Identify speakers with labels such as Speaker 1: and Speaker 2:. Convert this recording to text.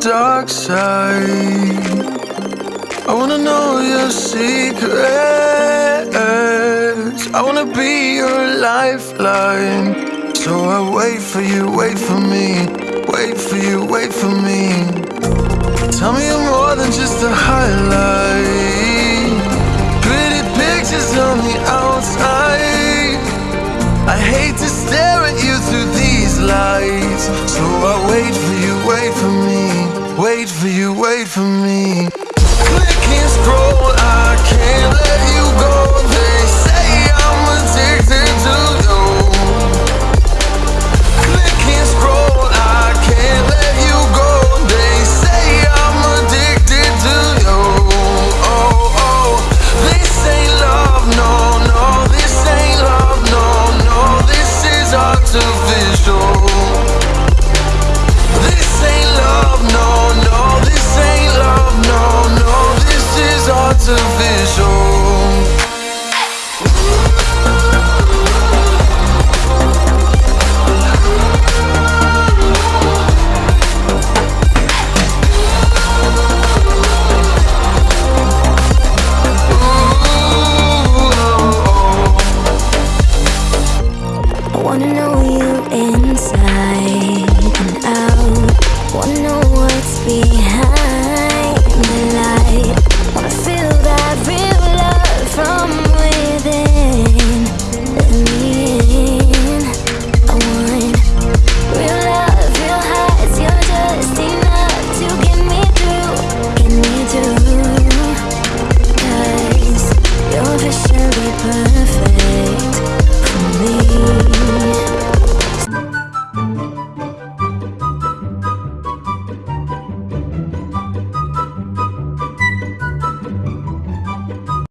Speaker 1: dark side. I wanna know your secrets. I wanna be your lifeline. So I wait for you, wait for me, wait for you, wait for me. Tell me you're more than just a highlight. Pretty pictures on the outside. I hate to stare at you through these lights. So for you, wait for me. Click and scroll, I can't
Speaker 2: wanna know you inside and out. Wanna know what's behind